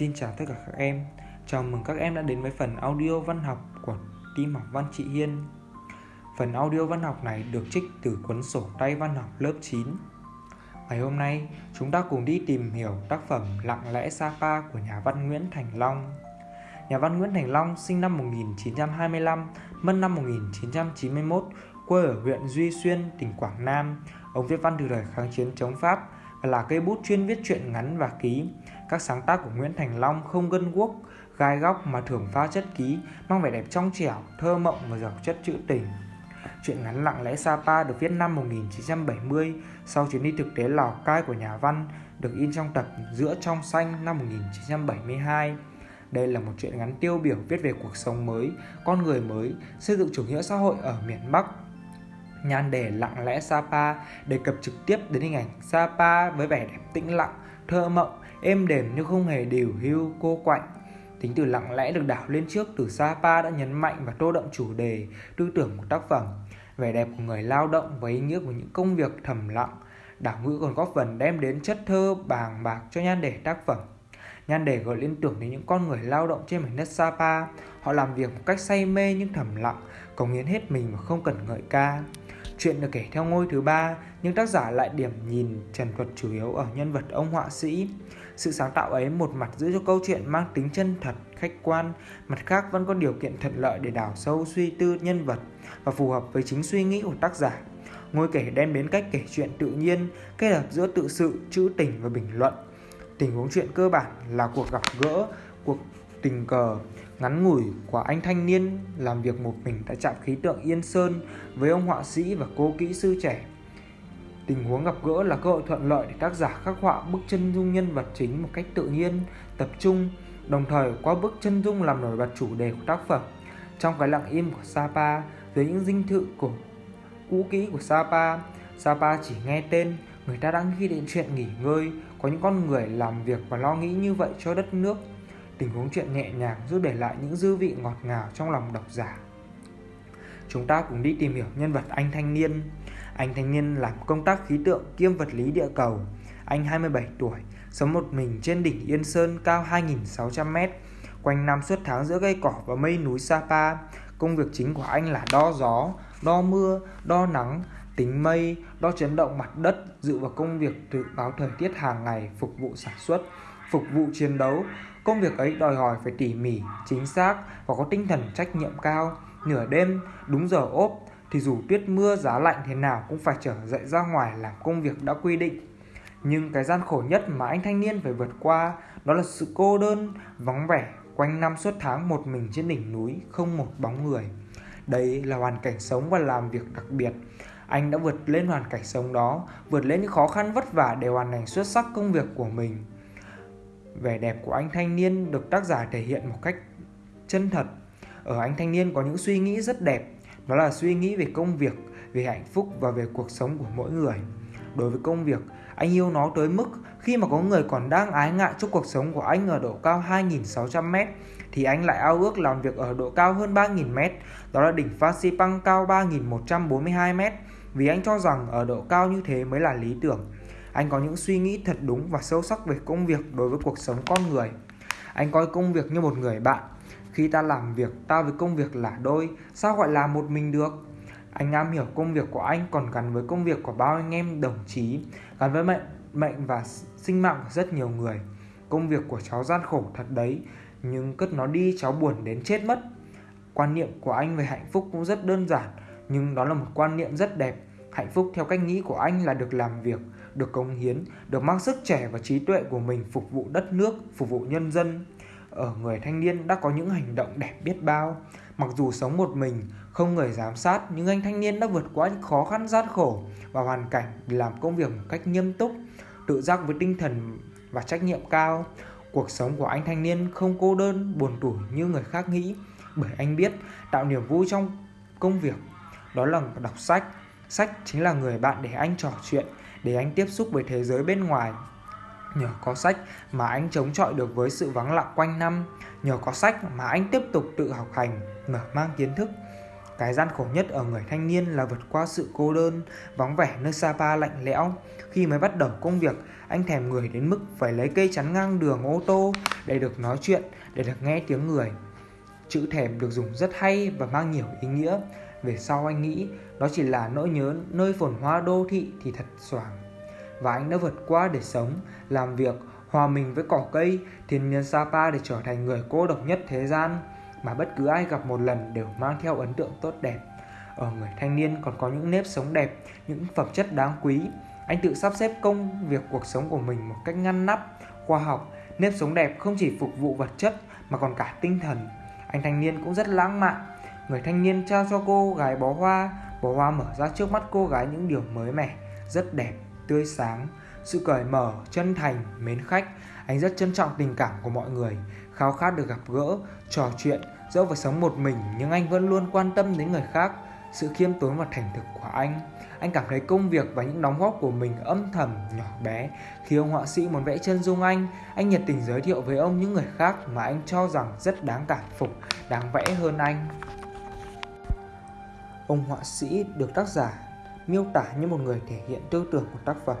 Xin chào tất cả các em Chào mừng các em đã đến với phần audio văn học của team học văn chị Hiên Phần audio văn học này được trích từ cuốn sổ tay văn học lớp 9 Ngày hôm nay chúng ta cùng đi tìm hiểu tác phẩm Lặng lẽ Sapa của nhà văn Nguyễn Thành Long Nhà văn Nguyễn Thành Long sinh năm 1925, mất năm 1991, quê ở huyện Duy Xuyên, tỉnh Quảng Nam. Ông viết văn từ đời kháng chiến chống Pháp và là cây bút chuyên viết truyện ngắn và ký. Các sáng tác của Nguyễn Thành Long không gân guốc, gai góc mà thường pha chất ký, mang vẻ đẹp trong trẻo, thơ mộng và giàu chất trữ tình. Chuyện ngắn Lặng lẽ Sapa được viết năm 1970 sau chuyến đi thực tế Lào Cai của nhà văn, được in trong tập Giữa trong xanh năm 1972. Đây là một chuyện ngắn tiêu biểu viết về cuộc sống mới, con người mới, xây dựng chủ nghĩa xã hội ở miền Bắc. Nhan đề Lặng lẽ Sapa đề cập trực tiếp đến hình ảnh Sapa với vẻ đẹp tĩnh lặng, thơ mộng, êm đềm nhưng không hề điều hưu, cô quạnh. Tính từ lặng lẽ được đảo lên trước từ Sapa đã nhấn mạnh và tô đậm chủ đề, tư tưởng của tác phẩm, vẻ đẹp của người lao động và ý nghĩa của những công việc thầm lặng. Đảo ngữ còn góp phần đem đến chất thơ bàng bạc cho nhan đề tác phẩm. Nhan đề gợi liên tưởng đến những con người lao động trên mảnh đất Sapa. Họ làm việc một cách say mê nhưng thầm lặng, cống hiến hết mình mà không cần ngợi ca. Chuyện được kể theo ngôi thứ ba, nhưng tác giả lại điểm nhìn trần thuật chủ yếu ở nhân vật ông họa sĩ. Sự sáng tạo ấy một mặt giữ cho câu chuyện mang tính chân thật, khách quan, mặt khác vẫn có điều kiện thuận lợi để đào sâu suy tư nhân vật và phù hợp với chính suy nghĩ của tác giả. Ngôi kể đem đến cách kể chuyện tự nhiên, kết hợp giữa tự sự, trữ tình và bình luận. Tình huống chuyện cơ bản là cuộc gặp gỡ, cuộc tình cờ ngắn ngủi của anh thanh niên làm việc một mình tại trạm khí tượng Yên Sơn với ông họa sĩ và cô kỹ sư trẻ. Tình huống gặp gỡ là cơ hội thuận lợi để tác giả khắc họa bức chân dung nhân vật chính một cách tự nhiên, tập trung, đồng thời qua bức chân dung làm nổi bật chủ đề của tác phẩm. Trong cái lặng im của Sapa, dưới những dinh thự cổ cũ kỹ của Sapa, Sapa chỉ nghe tên, người ta đang ghi đến chuyện nghỉ ngơi, có những con người làm việc và lo nghĩ như vậy cho đất nước tình huống chuyện nhẹ nhàng giúp để lại những dư vị ngọt ngào trong lòng độc giả. Chúng ta cùng đi tìm hiểu nhân vật anh thanh niên. Anh thanh niên làm công tác khí tượng kiêm vật lý địa cầu. Anh 27 tuổi, sống một mình trên đỉnh Yên Sơn cao 2.600m, quanh năm suốt tháng giữa cây cỏ và mây núi Sapa. Công việc chính của anh là đo gió, đo mưa, đo nắng, tính mây, đo chấn động mặt đất, dự vào công việc dự báo thời tiết hàng ngày phục vụ sản xuất, phục vụ chiến đấu, Công việc ấy đòi hỏi phải tỉ mỉ, chính xác và có tinh thần trách nhiệm cao. Nửa đêm, đúng giờ ốp, thì dù tuyết mưa giá lạnh thế nào cũng phải trở dậy ra ngoài làm công việc đã quy định. Nhưng cái gian khổ nhất mà anh thanh niên phải vượt qua đó là sự cô đơn, vắng vẻ, quanh năm suốt tháng một mình trên đỉnh núi, không một bóng người. Đây là hoàn cảnh sống và làm việc đặc biệt. Anh đã vượt lên hoàn cảnh sống đó, vượt lên những khó khăn vất vả để hoàn thành xuất sắc công việc của mình. Vẻ đẹp của anh thanh niên được tác giả thể hiện một cách chân thật. Ở anh thanh niên có những suy nghĩ rất đẹp, đó là suy nghĩ về công việc, về hạnh phúc và về cuộc sống của mỗi người. Đối với công việc, anh yêu nó tới mức khi mà có người còn đang ái ngại cho cuộc sống của anh ở độ cao 2.600m thì anh lại ao ước làm việc ở độ cao hơn 3.000m, đó là đỉnh Phan Xipang cao 3.142m vì anh cho rằng ở độ cao như thế mới là lý tưởng. Anh có những suy nghĩ thật đúng và sâu sắc về công việc đối với cuộc sống con người. Anh coi công việc như một người bạn. Khi ta làm việc, ta với công việc là đôi, sao gọi là một mình được? Anh am hiểu công việc của anh còn gắn với công việc của bao anh em đồng chí, gắn với mệnh, mệnh và sinh mạng của rất nhiều người. Công việc của cháu gian khổ thật đấy, nhưng cất nó đi cháu buồn đến chết mất. Quan niệm của anh về hạnh phúc cũng rất đơn giản, nhưng đó là một quan niệm rất đẹp. Hạnh phúc theo cách nghĩ của anh là được làm việc, được cống hiến, được mang sức trẻ và trí tuệ của mình phục vụ đất nước, phục vụ nhân dân. Ở người thanh niên đã có những hành động đẹp biết bao. Mặc dù sống một mình, không người giám sát, nhưng anh thanh niên đã vượt qua những khó khăn gian khổ và hoàn cảnh để làm công việc một cách nghiêm túc, tự giác với tinh thần và trách nhiệm cao. Cuộc sống của anh thanh niên không cô đơn, buồn tủi như người khác nghĩ, bởi anh biết tạo niềm vui trong công việc đó là đọc sách. Sách chính là người bạn để anh trò chuyện, để anh tiếp xúc với thế giới bên ngoài. Nhờ có sách mà anh chống chọi được với sự vắng lặng quanh năm, nhờ có sách mà anh tiếp tục tự học hành, mở mang kiến thức. Cái gian khổ nhất ở người thanh niên là vượt qua sự cô đơn, vắng vẻ nơi Sapa lạnh lẽo. Khi mới bắt đầu công việc, anh thèm người đến mức phải lấy cây chắn ngang đường ô tô để được nói chuyện, để được nghe tiếng người. Chữ thèm được dùng rất hay và mang nhiều ý nghĩa. Về sau anh nghĩ đó chỉ là nỗi nhớ nơi phồn hoa đô thị thì thật xoàng. Và anh đã vượt qua để sống, làm việc, hòa mình với cỏ cây, thiên nhiên Sapa để trở thành người cô độc nhất thế gian mà bất cứ ai gặp một lần đều mang theo ấn tượng tốt đẹp. Ở người thanh niên còn có những nếp sống đẹp, những phẩm chất đáng quý. Anh tự sắp xếp công việc cuộc sống của mình một cách ngăn nắp, khoa học. Nếp sống đẹp không chỉ phục vụ vật chất mà còn cả tinh thần. Anh thanh niên cũng rất lãng mạn. Người thanh niên trao cho cô gái bó hoa, bó hoa mở ra trước mắt cô gái những điều mới mẻ, rất đẹp, tươi sáng. Sự cởi mở, chân thành, mến khách, anh rất trân trọng tình cảm của mọi người khao khát được gặp gỡ, trò chuyện, dẫu phải sống một mình nhưng anh vẫn luôn quan tâm đến người khác. Sự khiêm tốn và thành thực của anh, anh cảm thấy công việc và những đóng góp của mình âm thầm, nhỏ bé. Khi ông họa sĩ muốn vẽ chân dung anh, anh nhiệt tình giới thiệu với ông những người khác mà anh cho rằng rất đáng cảm phục, đáng vẽ hơn anh. Ông họa sĩ được tác giả miêu tả như một người thể hiện tư tưởng của tác phẩm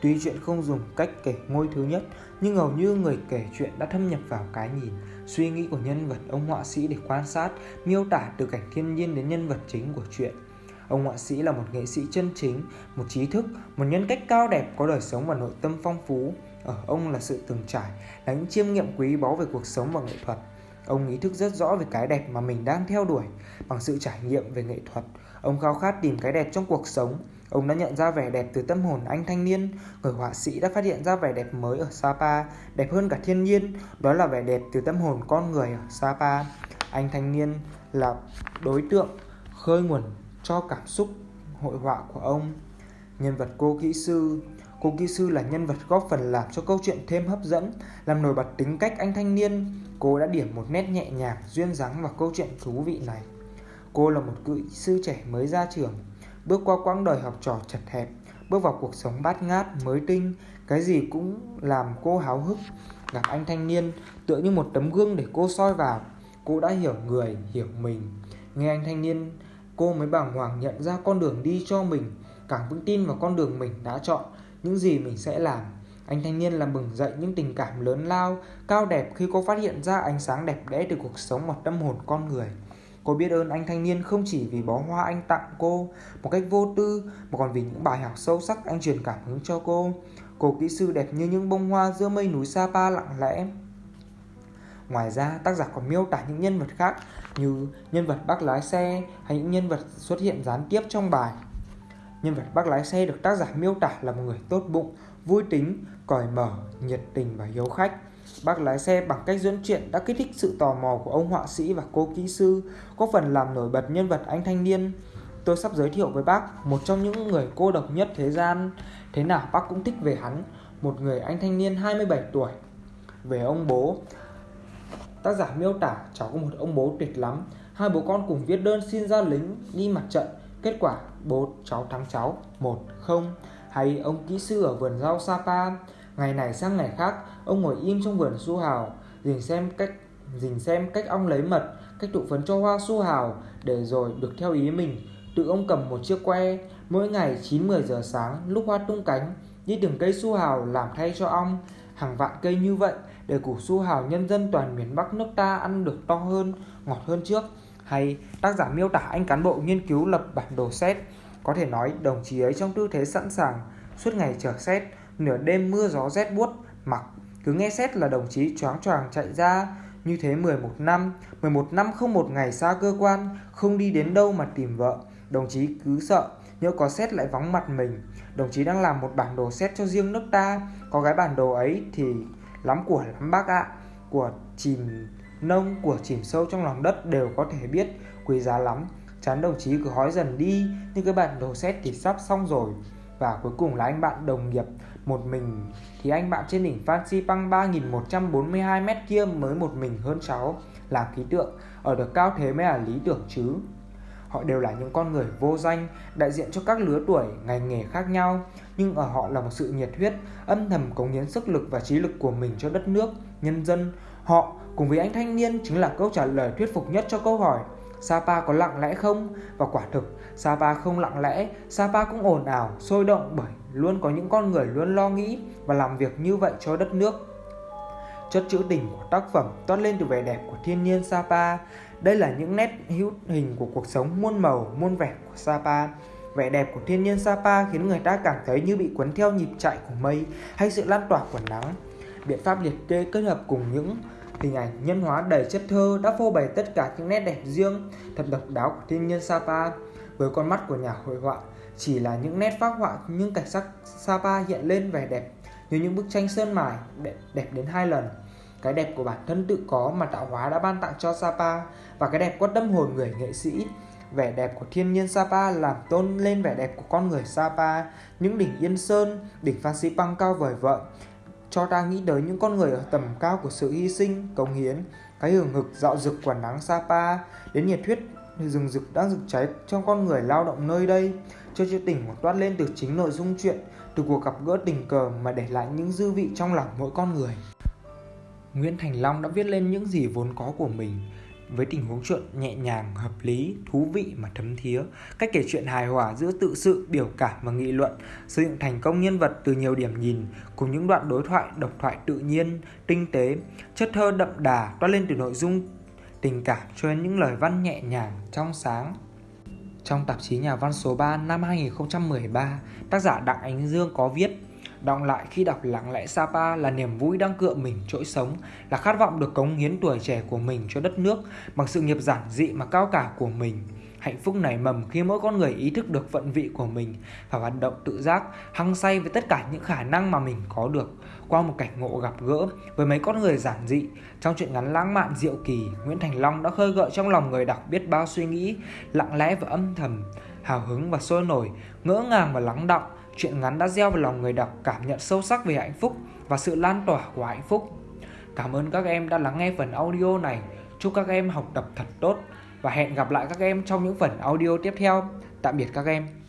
Tuy chuyện không dùng cách kể ngôi thứ nhất, nhưng hầu như người kể chuyện đã thâm nhập vào cái nhìn, suy nghĩ của nhân vật ông họa sĩ để quan sát, miêu tả từ cảnh thiên nhiên đến nhân vật chính của chuyện. Ông họa sĩ là một nghệ sĩ chân chính, một trí thức, một nhân cách cao đẹp có đời sống và nội tâm phong phú. Ở ông là sự từng trải, là những chiêm nghiệm quý báu về cuộc sống và nghệ thuật. Ông ý thức rất rõ về cái đẹp mà mình đang theo đuổi. Bằng sự trải nghiệm về nghệ thuật, ông khao khát tìm cái đẹp trong cuộc sống, Ông đã nhận ra vẻ đẹp từ tâm hồn anh thanh niên, người họa sĩ đã phát hiện ra vẻ đẹp mới ở Sapa, đẹp hơn cả thiên nhiên, đó là vẻ đẹp từ tâm hồn con người ở Sapa. Anh thanh niên là đối tượng khơi nguồn cho cảm xúc hội họa của ông. Nhân vật cô kỹ sư Cô kỹ sư là nhân vật góp phần làm cho câu chuyện thêm hấp dẫn, làm nổi bật tính cách anh thanh niên. Cô đã điểm một nét nhẹ nhàng, duyên dáng vào câu chuyện thú vị này. Cô là một kỹ sư trẻ mới ra trường, bước qua quãng đời học trò chật hẹp, bước vào cuộc sống bát ngát, mới tinh, cái gì cũng làm cô háo hức. Gặp anh thanh niên tựa như một tấm gương để cô soi vào, cô đã hiểu người, hiểu mình. Nghe anh thanh niên, cô mới bàng hoàng nhận ra con đường đi cho mình, càng vững tin vào con đường mình đã chọn, những gì mình sẽ làm. Anh thanh niên làm bừng dậy những tình cảm lớn lao, cao đẹp khi cô phát hiện ra ánh sáng đẹp đẽ từ cuộc sống và tâm hồn con người. Cô biết ơn anh thanh niên không chỉ vì bó hoa anh tặng cô một cách vô tư mà còn vì những bài học sâu sắc anh truyền cảm hứng cho cô. Cô kỹ sư đẹp như những bông hoa giữa mây núi Sapa lặng lẽ. Ngoài ra, tác giả còn miêu tả những nhân vật khác như nhân vật bác lái xe hay những nhân vật xuất hiện gián tiếp trong bài. Nhân vật bác lái xe được tác giả miêu tả là một người tốt bụng, vui tính, cởi mở, nhiệt tình và hiếu khách. Bác lái xe bằng cách dẫn chuyện đã kích thích sự tò mò của ông họa sĩ và cô kỹ sư, có phần làm nổi bật nhân vật anh thanh niên. Tôi sắp giới thiệu với bác một trong những người cô độc nhất thế gian. Thế nào bác cũng thích về hắn, một người anh thanh niên 27 tuổi. Về ông bố, tác giả miêu tả cháu có một ông bố tuyệt lắm. Hai bố con cùng viết đơn xin ra lính đi mặt trận. Kết quả bố cháu thắng cháu 1-0 hay ông kỹ sư ở vườn rau Sapa Ngày này sang ngày khác, ông ngồi im trong vườn su hào, dình xem cách dình xem cách ong lấy mật, cách tụ phấn cho hoa su hào để rồi được theo ý mình. Tự ông cầm một chiếc que, mỗi ngày 9-10 giờ sáng lúc hoa tung cánh, đi từng cây su hào làm thay cho ong. Hàng vạn cây như vậy để củ su hào nhân dân toàn miền Bắc nước ta ăn được to hơn, ngọt hơn trước. Hay tác giả miêu tả anh cán bộ nghiên cứu lập bản đồ xét. Có thể nói đồng chí ấy trong tư thế sẵn sàng, suốt ngày chờ xét, nửa đêm mưa gió rét buốt, mặc. Cứ nghe xét là đồng chí choáng choàng chạy ra. Như thế 11 năm 11 năm không một ngày xa cơ quan, không đi đến đâu mà tìm vợ. Đồng chí cứ sợ, nhỡ có xét lại vắng mặt mình. Đồng chí đang làm một bản đồ xét cho riêng nước ta. Có cái bản đồ ấy thì lắm của lắm bác ạ. Của chìm nông, của chìm sâu trong lòng đất đều có thể biết. Quý giá lắm. Chán đồng chí cứ hói dần đi. Nhưng cái bản đồ xét thì sắp xong rồi. Và cuối cùng là anh bạn đồng nghiệp một mình, thì anh bạn trên đỉnh Phan Xipang 3142 mét kia mới một mình hơn cháu làm khí tượng, ở được cao thế mới là lý tưởng chứ. Họ đều là những con người vô danh, đại diện cho các lứa tuổi, ngành nghề khác nhau, nhưng ở họ là một sự nhiệt huyết, âm thầm cống hiến sức lực và trí lực của mình cho đất nước, nhân dân. Họ, cùng với anh thanh niên, chính là câu trả lời thuyết phục nhất cho câu hỏi Sapa có lặng lẽ không? Và quả thực, Sapa không lặng lẽ, Sapa cũng ồn ào, sôi động bởi luôn có những con người luôn lo nghĩ và làm việc như vậy cho đất nước. Chất trữ tình của tác phẩm toát lên từ vẻ đẹp của thiên nhiên Sapa. Đây là những nét hữu hình của cuộc sống muôn màu, muôn vẻ của Sapa. Vẻ đẹp của thiên nhiên Sapa khiến người ta cảm thấy như bị cuốn theo nhịp chạy của mây hay sự lan tỏa của nắng. Biện pháp liệt kê kết hợp cùng những hình ảnh nhân hóa đầy chất thơ đã phô bày tất cả những nét đẹp riêng, thật độc đáo của thiên nhiên Sapa. Với con mắt của nhà hội họa, chỉ là những nét phác họa những cảnh sắc Sapa hiện lên vẻ đẹp như những bức tranh sơn mài đẹp, đẹp đến hai lần. Cái đẹp của bản thân tự có mà tạo hóa đã ban tặng cho Sapa và cái đẹp có tâm hồn người nghệ sĩ. Vẻ đẹp của thiên nhiên Sapa làm tôn lên vẻ đẹp của con người Sapa, những đỉnh Yên Sơn, đỉnh Phan Xipang cao vời vợi, cho ta nghĩ tới những con người ở tầm cao của sự hy sinh, cống hiến, cái hưởng hực dạo rực quả nắng Sapa, đến nhiệt huyết rừng rực đang rực cháy trong con người lao động nơi đây. Cho chữ tình một toát lên từ chính nội dung chuyện, từ cuộc gặp gỡ tình cờ mà để lại những dư vị trong lòng mỗi con người. Nguyễn Thành Long đã viết lên những gì vốn có của mình, với tình huống chuyện nhẹ nhàng, hợp lý, thú vị mà thấm thía, cách kể chuyện hài hòa giữa tự sự, biểu cảm và nghị luận, xây dựng thành công nhân vật từ nhiều điểm nhìn, cùng những đoạn đối thoại, độc thoại tự nhiên, tinh tế, chất thơ đậm đà toát lên từ nội dung tình cảm cho đến những lời văn nhẹ nhàng, trong sáng. Trong tạp chí Nhà văn số 3 năm 2013, tác giả Đặng Ánh Dương có viết Đọng lại khi đọc lặng lẽ Sapa là niềm vui đang cựa mình trỗi sống, là khát vọng được cống hiến tuổi trẻ của mình cho đất nước bằng sự nghiệp giản dị mà cao cả của mình. Hạnh phúc nảy mầm khi mỗi con người ý thức được vận vị của mình và hoạt động tự giác, hăng say với tất cả những khả năng mà mình có được. Qua một cảnh ngộ gặp gỡ với mấy con người giản dị, trong chuyện ngắn lãng mạn diệu kỳ, Nguyễn Thành Long đã khơi gợi trong lòng người đọc biết bao suy nghĩ, lặng lẽ và âm thầm, hào hứng và sôi nổi, ngỡ ngàng và lắng động, Chuyện ngắn đã gieo vào lòng người đọc cảm nhận sâu sắc về hạnh phúc và sự lan tỏa của hạnh phúc. Cảm ơn các em đã lắng nghe phần audio này. Chúc các em học tập thật tốt và hẹn gặp lại các em trong những phần audio tiếp theo. Tạm biệt các em.